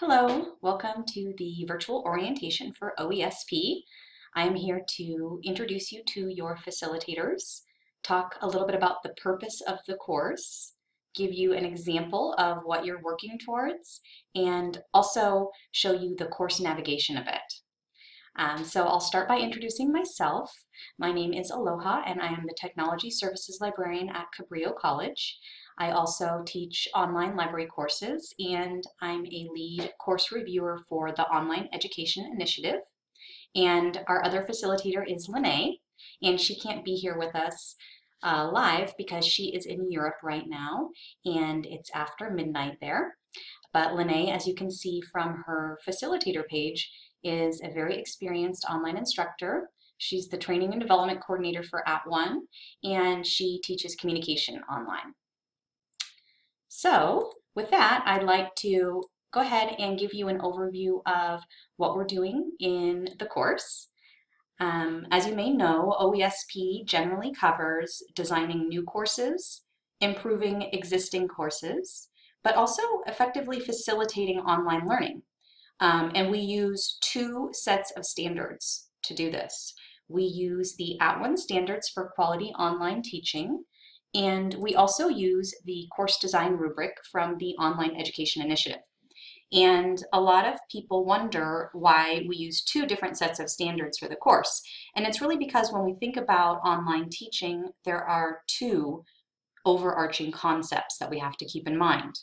Hello, welcome to the virtual orientation for OESP. I am here to introduce you to your facilitators, talk a little bit about the purpose of the course, give you an example of what you're working towards, and also show you the course navigation a bit. Um, so I'll start by introducing myself. My name is Aloha and I am the Technology Services Librarian at Cabrillo College. I also teach online library courses and I'm a lead course reviewer for the Online Education Initiative. And our other facilitator is Lene, and she can't be here with us uh, live because she is in Europe right now and it's after midnight there. But Lene, as you can see from her facilitator page, is a very experienced online instructor. She's the training and development coordinator for @ONE, and she teaches communication online. So with that, I'd like to go ahead and give you an overview of what we're doing in the course. Um, as you may know, OESP generally covers designing new courses, improving existing courses, but also effectively facilitating online learning. Um, and we use two sets of standards to do this. We use the @ONE standards for quality online teaching, and we also use the course design rubric from the Online Education Initiative. And a lot of people wonder why we use two different sets of standards for the course. And it's really because when we think about online teaching, there are two overarching concepts that we have to keep in mind.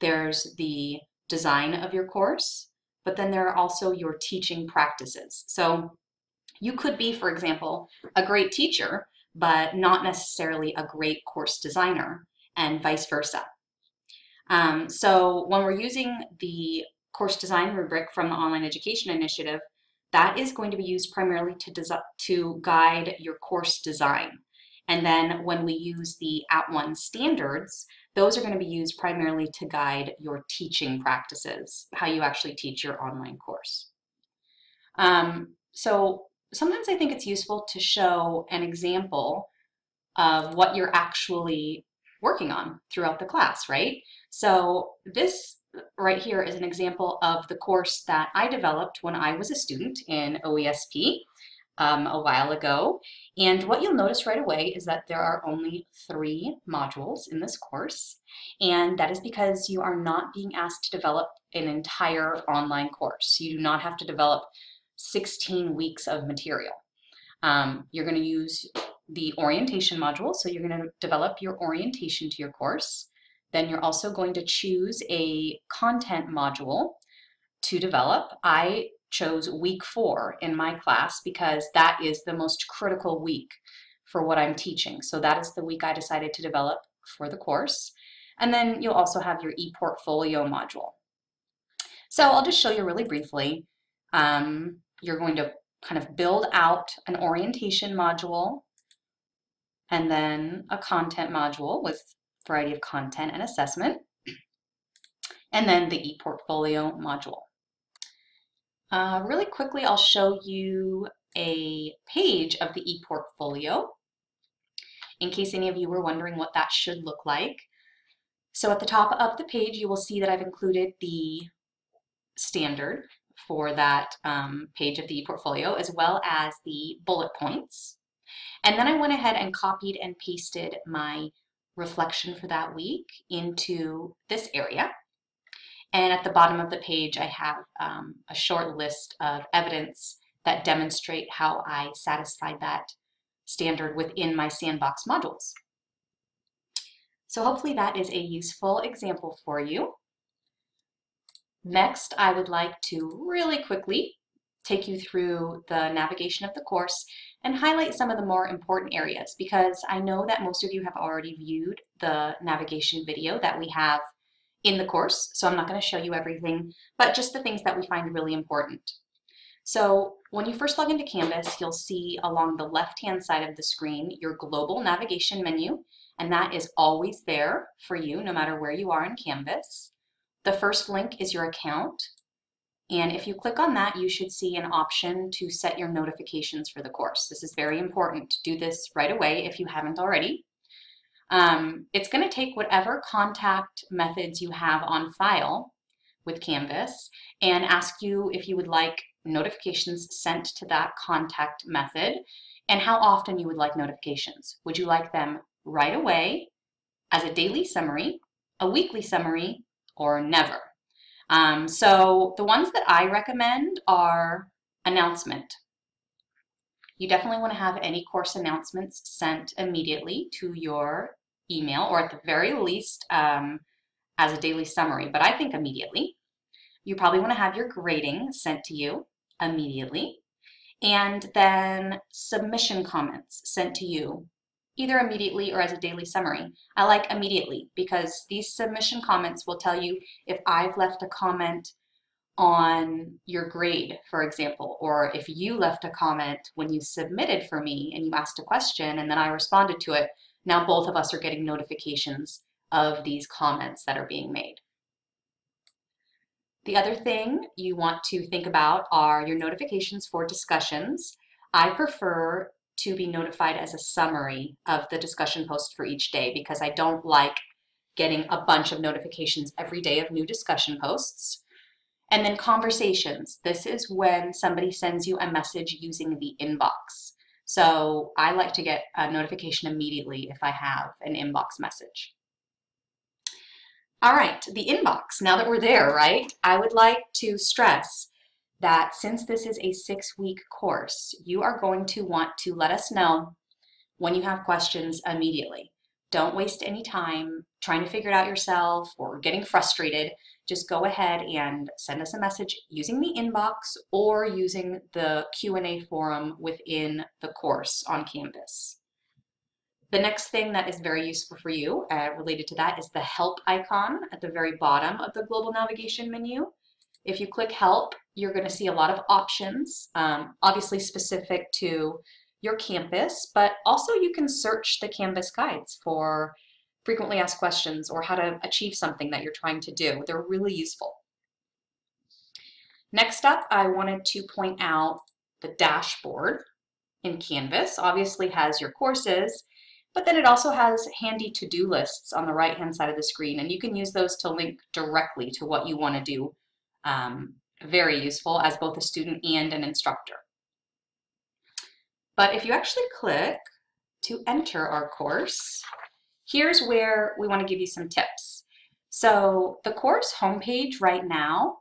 There's the design of your course, but then there are also your teaching practices. So you could be, for example, a great teacher, but not necessarily a great course designer and vice versa. Um, so when we're using the course design rubric from the Online Education Initiative, that is going to be used primarily to, to guide your course design. And then when we use the @ONE standards, those are going to be used primarily to guide your teaching practices, how you actually teach your online course. Um, so sometimes I think it's useful to show an example of what you're actually working on throughout the class, right? So this right here is an example of the course that I developed when I was a student in OESP um, a while ago. And what you'll notice right away is that there are only three modules in this course. And that is because you are not being asked to develop an entire online course. You do not have to develop 16 weeks of material. Um, you're going to use the orientation module, so you're going to develop your orientation to your course. Then you're also going to choose a content module to develop. I chose week four in my class because that is the most critical week for what I'm teaching. So that is the week I decided to develop for the course. And then you'll also have your ePortfolio module. So I'll just show you really briefly. Um, you're going to kind of build out an orientation module and then a content module with variety of content and assessment, and then the ePortfolio module. Uh, really quickly, I'll show you a page of the ePortfolio in case any of you were wondering what that should look like. So at the top of the page, you will see that I've included the standard for that um, page of the portfolio as well as the bullet points. And then I went ahead and copied and pasted my reflection for that week into this area. And at the bottom of the page, I have um, a short list of evidence that demonstrate how I satisfied that standard within my sandbox modules. So hopefully that is a useful example for you. Next, I would like to really quickly take you through the navigation of the course and highlight some of the more important areas because I know that most of you have already viewed the navigation video that we have in the course, so I'm not going to show you everything, but just the things that we find really important. So when you first log into Canvas, you'll see along the left-hand side of the screen your global navigation menu, and that is always there for you no matter where you are in Canvas. The first link is your account. And if you click on that, you should see an option to set your notifications for the course. This is very important. Do this right away if you haven't already. Um, it's going to take whatever contact methods you have on file with Canvas and ask you if you would like notifications sent to that contact method and how often you would like notifications. Would you like them right away as a daily summary, a weekly summary, or never? Um, so the ones that I recommend are announcement. You definitely want to have any course announcements sent immediately to your email or at the very least um, as a daily summary, but I think immediately. You probably want to have your grading sent to you immediately and then submission comments sent to you either immediately or as a daily summary. I like immediately because these submission comments will tell you if I've left a comment on your grade, for example, or if you left a comment when you submitted for me and you asked a question and then I responded to it, now both of us are getting notifications of these comments that are being made. The other thing you want to think about are your notifications for discussions. I prefer to be notified as a summary of the discussion post for each day because I don't like getting a bunch of notifications every day of new discussion posts. And then conversations. This is when somebody sends you a message using the inbox. So I like to get a notification immediately if I have an inbox message. All right, the inbox, now that we're there, right? I would like to stress that since this is a six week course, you are going to want to let us know when you have questions immediately. Don't waste any time trying to figure it out yourself or getting frustrated. Just go ahead and send us a message using the inbox or using the Q&A forum within the course on Canvas. The next thing that is very useful for you uh, related to that is the help icon at the very bottom of the global navigation menu. If you click help, you're going to see a lot of options, um, obviously specific to your campus, but also you can search the Canvas guides for frequently asked questions or how to achieve something that you're trying to do. They're really useful. Next up, I wanted to point out the dashboard in Canvas. Obviously has your courses, but then it also has handy to-do lists on the right-hand side of the screen, and you can use those to link directly to what you want to do um, very useful as both a student and an instructor. But if you actually click to enter our course, here's where we want to give you some tips. So the course homepage right now,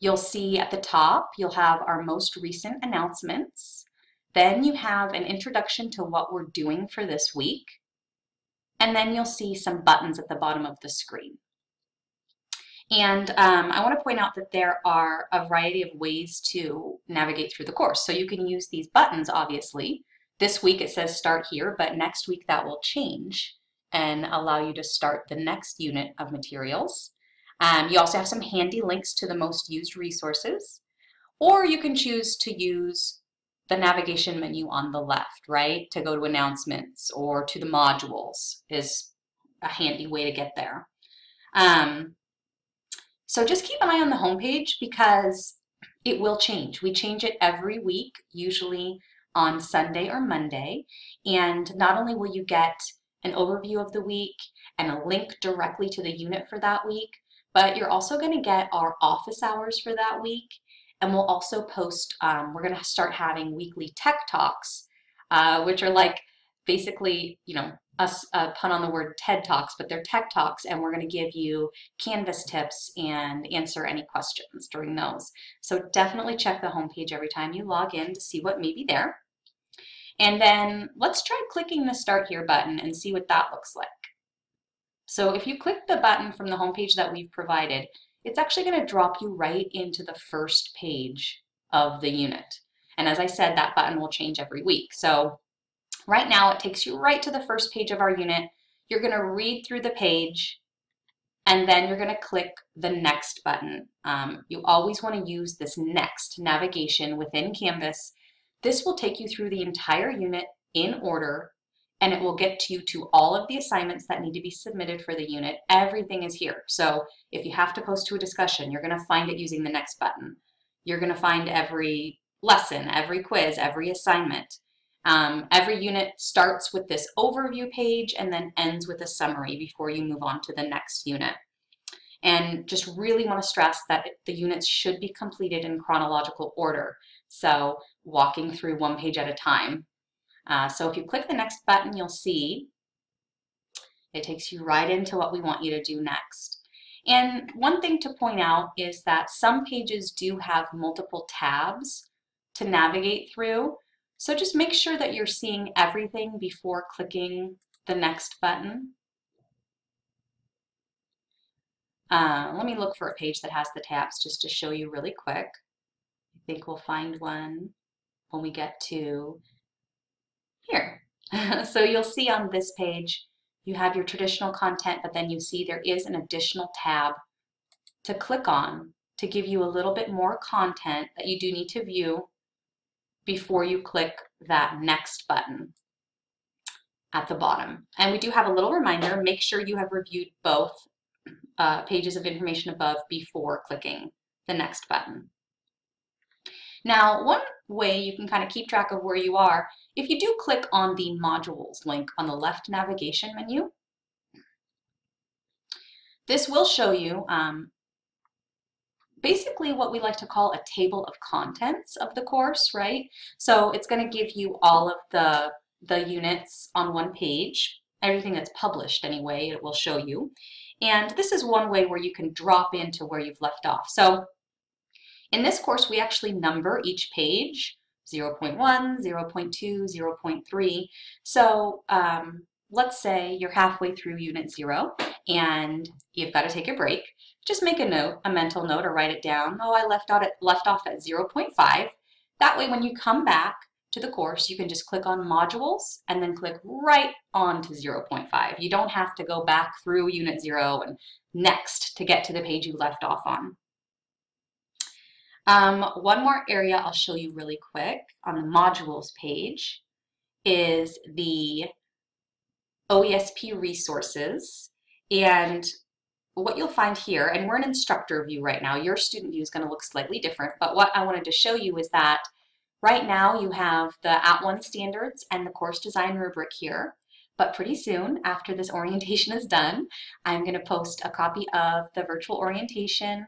you'll see at the top, you'll have our most recent announcements. Then you have an introduction to what we're doing for this week. And then you'll see some buttons at the bottom of the screen. And um, I want to point out that there are a variety of ways to navigate through the course. So you can use these buttons, obviously. This week it says start here, but next week that will change and allow you to start the next unit of materials. Um, you also have some handy links to the most used resources, or you can choose to use the navigation menu on the left, right? To go to announcements or to the modules is a handy way to get there. Um, so just keep an eye on the homepage because it will change. We change it every week, usually on Sunday or Monday. And not only will you get an overview of the week and a link directly to the unit for that week, but you're also going to get our office hours for that week. And we'll also post, um, we're going to start having weekly tech talks, uh, which are like basically, you know, a, a, uh, pun on the word TED Talks, but they're tech talks, and we're going to give you Canvas tips and answer any questions during those. So definitely check the homepage every time you log in to see what may be there. And then let's try clicking the Start Here button and see what that looks like. So if you click the button from the homepage that we've provided, it's actually going to drop you right into the first page of the unit. And as I said, that button will change every week. So Right now, it takes you right to the first page of our unit. You're going to read through the page, and then you're going to click the next button. Um, you always want to use this next navigation within Canvas. This will take you through the entire unit in order, and it will get you to all of the assignments that need to be submitted for the unit. Everything is here. So if you have to post to a discussion, you're going to find it using the next button. You're going to find every lesson, every quiz, every assignment. Um, every unit starts with this overview page and then ends with a summary before you move on to the next unit. and just really want to stress that the units should be completed in chronological order. So walking through one page at a time. Uh, so if you click the next button, you'll see it takes you right into what we want you to do next. And one thing to point out is that some pages do have multiple tabs to navigate through. So just make sure that you're seeing everything before clicking the next button. Uh, let me look for a page that has the tabs just to show you really quick. I think we'll find one when we get to here. so you'll see on this page, you have your traditional content, but then you see there is an additional tab to click on to give you a little bit more content that you do need to view before you click that next button at the bottom. And we do have a little reminder, make sure you have reviewed both uh, pages of information above before clicking the next button. Now, one way you can kind of keep track of where you are, if you do click on the modules link on the left navigation menu, this will show you um, basically what we like to call a table of contents of the course, right? So it's going to give you all of the, the units on one page, everything that's published anyway, it will show you. And this is one way where you can drop into where you've left off. So in this course, we actually number each page 0 0.1, 0 0.2, 0 0.3. So um, let's say you're halfway through unit zero and you've got to take a break. Just make a note, a mental note, or write it down. Oh, I left out at, left off at 0.5. That way, when you come back to the course, you can just click on modules and then click right on to 0.5. You don't have to go back through unit zero and next to get to the page you left off on. Um, one more area I'll show you really quick on the modules page is the OESP resources. And what you'll find here, and we're in instructor view right now, your student view is going to look slightly different, but what I wanted to show you is that right now you have the at @ONE standards and the course design rubric here. But pretty soon, after this orientation is done, I'm going to post a copy of the virtual orientation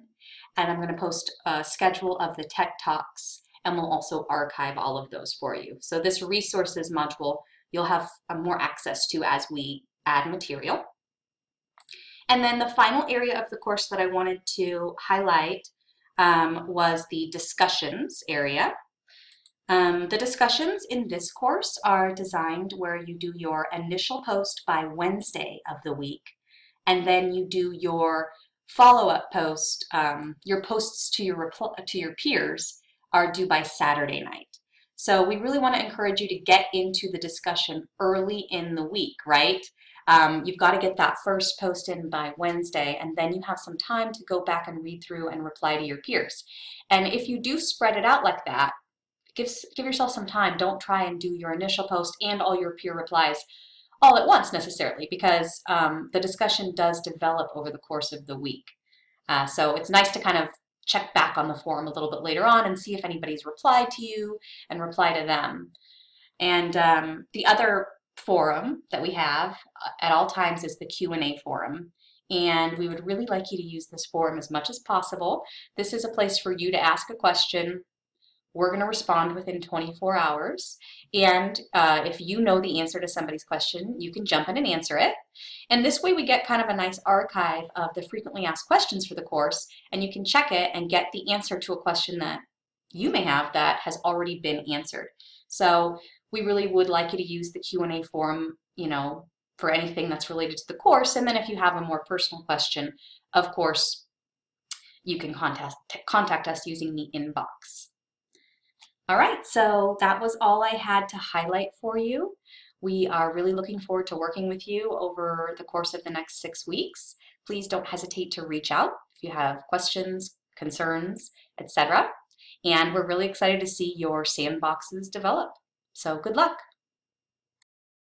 and I'm going to post a schedule of the tech talks and we'll also archive all of those for you. So this resources module you'll have uh, more access to as we add material. And then the final area of the course that I wanted to highlight um, was the discussions area. Um, the discussions in this course are designed where you do your initial post by Wednesday of the week, and then you do your follow-up post, um, your posts to your, to your peers are due by Saturday night. So we really want to encourage you to get into the discussion early in the week, right? Um, you've got to get that first post in by Wednesday, and then you have some time to go back and read through and reply to your peers. And if you do spread it out like that, give, give yourself some time. Don't try and do your initial post and all your peer replies all at once necessarily because um, the discussion does develop over the course of the week. Uh, so it's nice to kind of check back on the forum a little bit later on and see if anybody's replied to you and reply to them. And um, the other forum that we have uh, at all times is the Q&A forum. And we would really like you to use this forum as much as possible. This is a place for you to ask a question we're going to respond within 24 hours. And uh, if you know the answer to somebody's question, you can jump in and answer it. And this way we get kind of a nice archive of the frequently asked questions for the course, and you can check it and get the answer to a question that you may have that has already been answered. So we really would like you to use the Q&A forum, you know, for anything that's related to the course. And then if you have a more personal question, of course, you can contact, contact us using the inbox. All right, so that was all I had to highlight for you. We are really looking forward to working with you over the course of the next six weeks. Please don't hesitate to reach out if you have questions, concerns, etc. And we're really excited to see your sandboxes develop. So good luck.